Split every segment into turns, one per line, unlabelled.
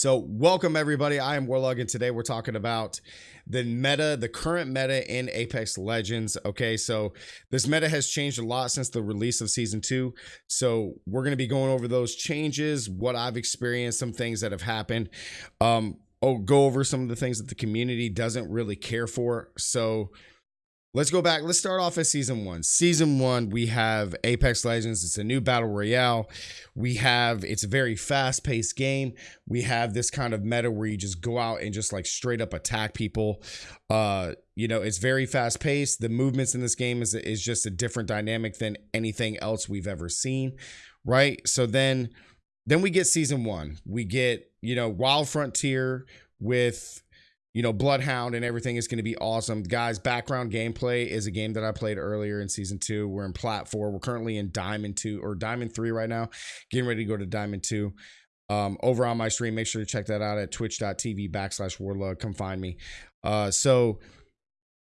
So, welcome everybody. I am Warlog, and today we're talking about the meta, the current meta in Apex Legends. Okay, so this meta has changed a lot since the release of season two. So, we're going to be going over those changes, what I've experienced, some things that have happened. Um, oh, go over some of the things that the community doesn't really care for. So, Let's go back. Let's start off at season one. Season one, we have Apex Legends. It's a new battle royale. We have, it's a very fast paced game. We have this kind of meta where you just go out and just like straight up attack people. Uh, you know, it's very fast paced. The movements in this game is, is just a different dynamic than anything else we've ever seen. Right. So then, then we get season one. We get, you know, Wild Frontier with you know, Bloodhound and everything is going to be awesome. Guys, background gameplay is a game that I played earlier in season two. We're in plat four. We're currently in diamond two or diamond three right now, getting ready to go to diamond two. Um, over on my stream, make sure to check that out at twitch.tv backslash warlog. Come find me. Uh, so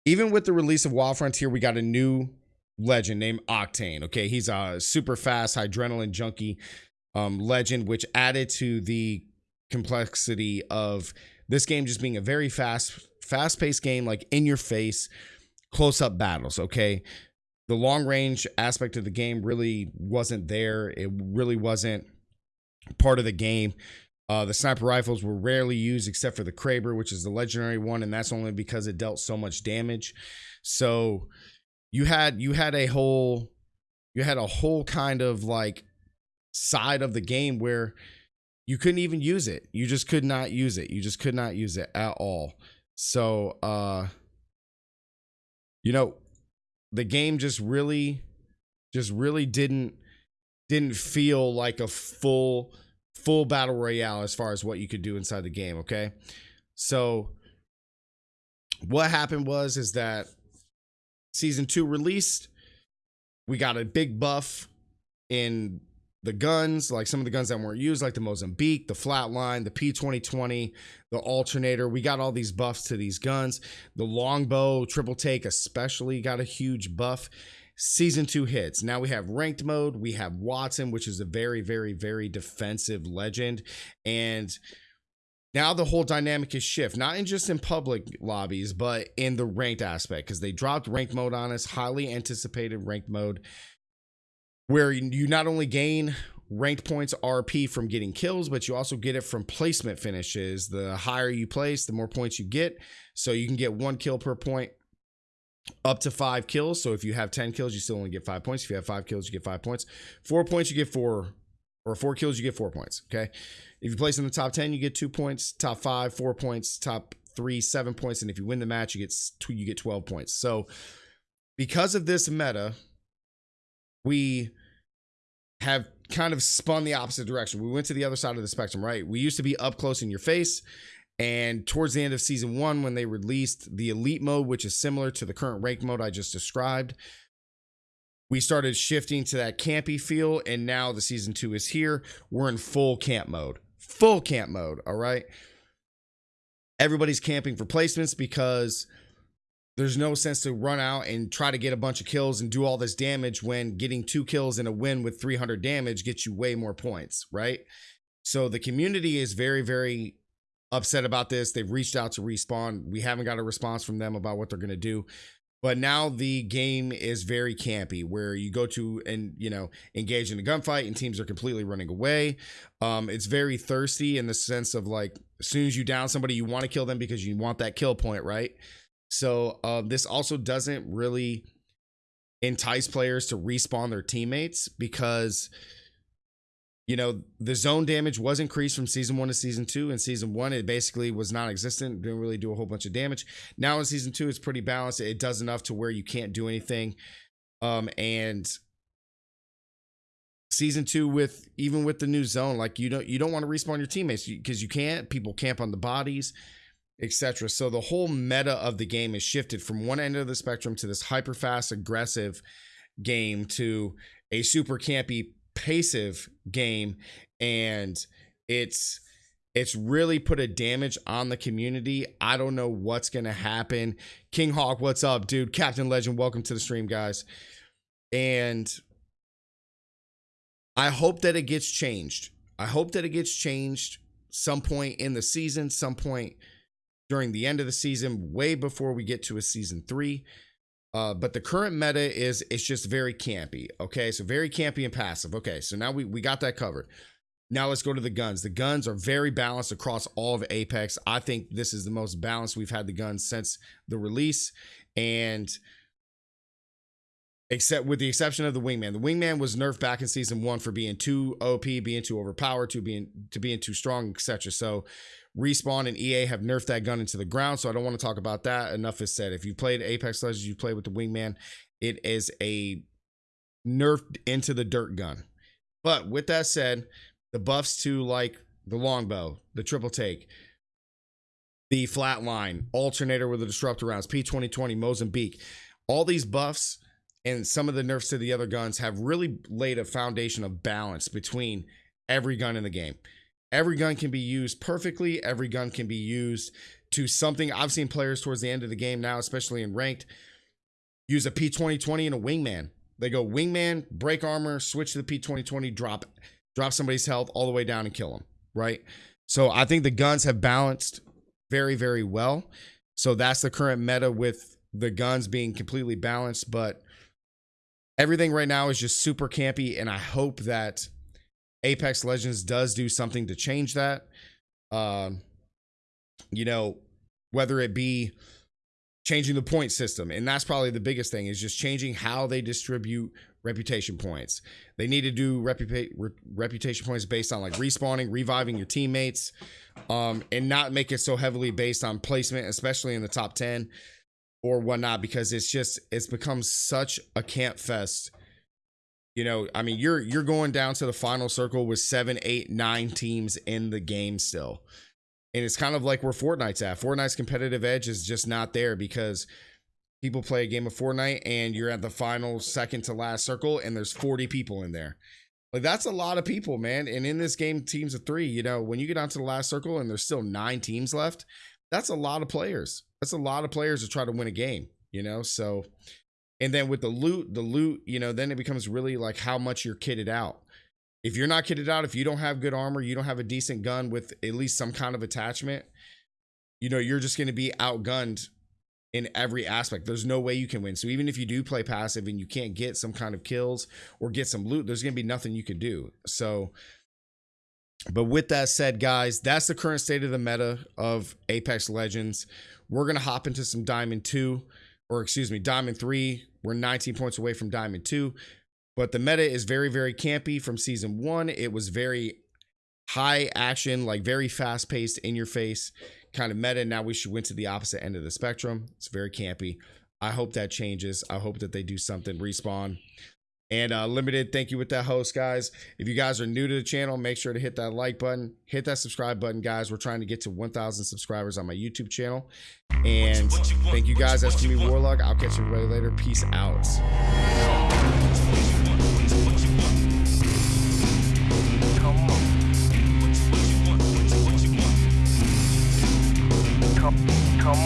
even with the release of Wild Frontier, we got a new legend named Octane. Okay. He's a super fast adrenaline junkie um, legend, which added to the complexity of this game just being a very fast, fast paced game, like in your face, close up battles. Okay. The long range aspect of the game really wasn't there. It really wasn't part of the game. Uh, the sniper rifles were rarely used except for the Kraber, which is the legendary one, and that's only because it dealt so much damage. So you had you had a whole you had a whole kind of like side of the game where you couldn't even use it. You just could not use it. You just could not use it at all. So, uh, you know, the game just really, just really didn't didn't feel like a full full battle royale as far as what you could do inside the game. Okay, so what happened was is that season two released. We got a big buff in the guns, like some of the guns that weren't used, like the Mozambique, the Flatline, the P2020, the Alternator. We got all these buffs to these guns. The Longbow, Triple Take, especially got a huge buff. Season two hits. Now we have ranked mode. We have Wattson, which is a very, very, very defensive legend. And now the whole dynamic is shift, not in just in public lobbies, but in the ranked aspect, because they dropped ranked mode on us, highly anticipated ranked mode where you not only gain ranked points RP from getting kills, but you also get it from placement finishes. The higher you place, the more points you get. So you can get one kill per point up to five kills. So if you have 10 kills, you still only get five points. If you have five kills, you get five points. Four points, you get four, or four kills, you get four points. Okay. If you place in the top 10, you get two points. Top five, four points. Top three, seven points. And if you win the match, you get you get 12 points. So because of this meta, we have kind of spun the opposite direction. We went to the other side of the spectrum, right? We used to be up close in your face. And towards the end of season one, when they released the elite mode, which is similar to the current rank mode I just described, we started shifting to that campy feel. And now the season two is here. We're in full camp mode, full camp mode. All right. Everybody's camping for placements because there's no sense to run out and try to get a bunch of kills and do all this damage when getting two kills and a win with 300 damage gets you way more points, right? So the community is very, very upset about this. They've reached out to Respawn. We haven't got a response from them about what they're going to do. But now the game is very campy, where you go to and you know engage in a gunfight, and teams are completely running away. Um, it's very thirsty in the sense of like, as soon as you down somebody, you want to kill them because you want that kill point, right? So uh, this also doesn't really entice players to respawn their teammates because you know the zone damage was increased from season one to season two. In season one, it basically was non-existent, didn't really do a whole bunch of damage. Now in season two, it's pretty balanced. It does enough to where you can't do anything. Um, and season two with even with the new zone, like you don't you don't want to respawn your teammates because you can't. People camp on the bodies etc. So the whole meta of the game is shifted from one end of the spectrum to this hyper fast, aggressive game to a super campy, passive game, and it's it's really put a damage on the community. I don't know what's gonna happen. King Hawk, what's up, dude? Captain Legend, welcome to the stream, guys. And I hope that it gets changed. I hope that it gets changed some point in the season, some point during the end of the season, way before we get to a season three. Uh, but the current meta is it's just very campy. Okay, so very campy and passive. Okay, so now we we got that covered. Now let's go to the guns. The guns are very balanced across all of Apex. I think this is the most balanced we've had the guns since the release, and except with the exception of the wingman. The wingman was nerfed back in season one for being too OP, being too overpowered, to being to being too strong, etc. So Respawn and EA have nerfed that gun into the ground, so I don't want to talk about that. Enough is said. If you played Apex Legends, you played with the Wingman, it is a nerfed into the dirt gun. But with that said, the buffs to like the longbow, the triple take, the flatline, alternator with the disruptor rounds, P2020, Mozambique, all these buffs and some of the nerfs to the other guns have really laid a foundation of balance between every gun in the game. Every gun can be used perfectly. Every gun can be used to something. I've seen players towards the end of the game now, especially in ranked, use a P2020 and a wingman. They go wingman, break armor, switch to the P2020, drop drop somebody's health all the way down and kill them, right? So I think the guns have balanced very very well. So that's the current meta with the guns being completely balanced, but everything right now is just super campy and I hope that Apex Legends does do something to change that. Um, you know, whether it be changing the point system, and that's probably the biggest thing is just changing how they distribute reputation points. They need to do reputa- re- reputation points based on like respawning, reviving your teammates, um, and not make it so heavily based on placement, especially in the top 10 or whatnot, because it's just it's become such a camp fest you know, I mean, you're you're going down to the final circle with seven, eight, nine teams in the game still. And it's kind of like where Fortnite's at. Fortnite's competitive edge is just not there because people play a game of Fortnite and you're at the final second to last circle and there's 40 people in there. Like that's a lot of people, man. And in this game, teams of three, you know, when you get down to the last circle and there's still nine teams left, that's a lot of players. That's a lot of players to try to win a game, you know? So and then with the loot, the loot, you know, then it becomes really like how much you're kitted out. If you're not kitted out, if you don't have good armor, you don't have a decent gun with at least some kind of attachment, you know, you're just going to be outgunned in every aspect. There's no way you can win. So even if you do play passive and you can't get some kind of kills or get some loot, there's going to be nothing you can do. So, but with that said, guys, that's the current state of the meta of Apex Legends. We're going to hop into some Diamond 2 or excuse me, Diamond 3. We're 19 points away from Diamond 2. But the meta is very, very campy from season one. It was very high action, like very fast paced, in your face kind of meta. Now we should went to the opposite end of the spectrum. It's very campy. I hope that changes. I hope that they do something. Respawn and uh, limited. Thank you with that host, guys. If you guys are new to the channel, make sure to hit that like button, hit that subscribe button, guys. We're trying to get to 1,000 subscribers on my YouTube channel. And what you, what you thank you guys. That's me, Warlock. I'll catch everybody later. Peace out. come